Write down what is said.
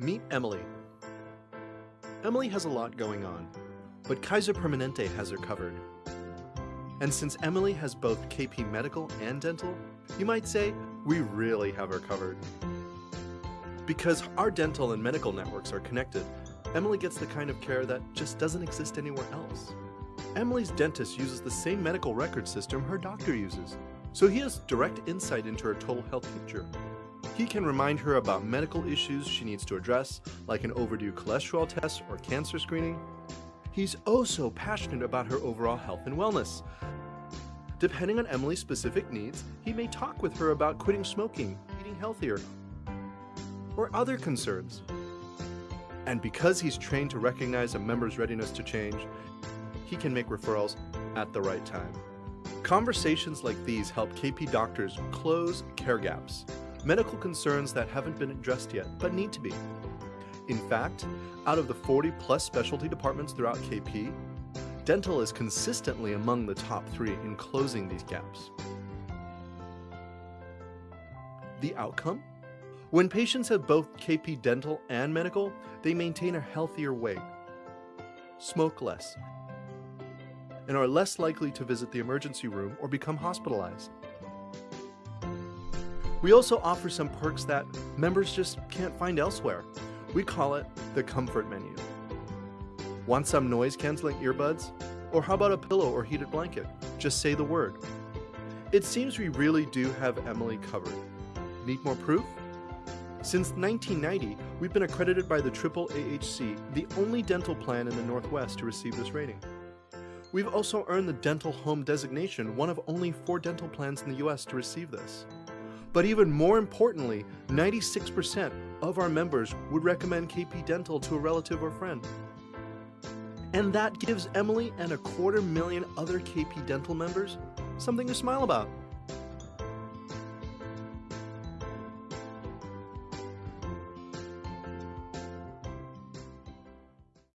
Meet Emily. Emily has a lot going on, but Kaiser Permanente has her covered. And since Emily has both KP Medical and Dental, you might say we really have her covered. Because our dental and medical networks are connected, Emily gets the kind of care that just doesn't exist anywhere else. Emily's dentist uses the same medical record system her doctor uses, so he has direct insight into her total health picture. He can remind her about medical issues she needs to address, like an overdue cholesterol test or cancer screening. He's oh so passionate about her overall health and wellness. Depending on Emily's specific needs, he may talk with her about quitting smoking, eating healthier, or other concerns. And because he's trained to recognize a member's readiness to change, he can make referrals at the right time. Conversations like these help KP doctors close care gaps medical concerns that haven't been addressed yet, but need to be. In fact, out of the 40 plus specialty departments throughout KP, dental is consistently among the top three in closing these gaps. The outcome? When patients have both KP dental and medical, they maintain a healthier weight, smoke less, and are less likely to visit the emergency room or become hospitalized. We also offer some perks that members just can't find elsewhere. We call it the comfort menu. Want some noise canceling earbuds? Or how about a pillow or heated blanket? Just say the word. It seems we really do have Emily covered. Need more proof? Since 1990, we've been accredited by the Triple AHC, the only dental plan in the Northwest to receive this rating. We've also earned the Dental Home designation, one of only four dental plans in the US to receive this. But even more importantly, 96% of our members would recommend KP Dental to a relative or friend. And that gives Emily and a quarter million other KP Dental members something to smile about.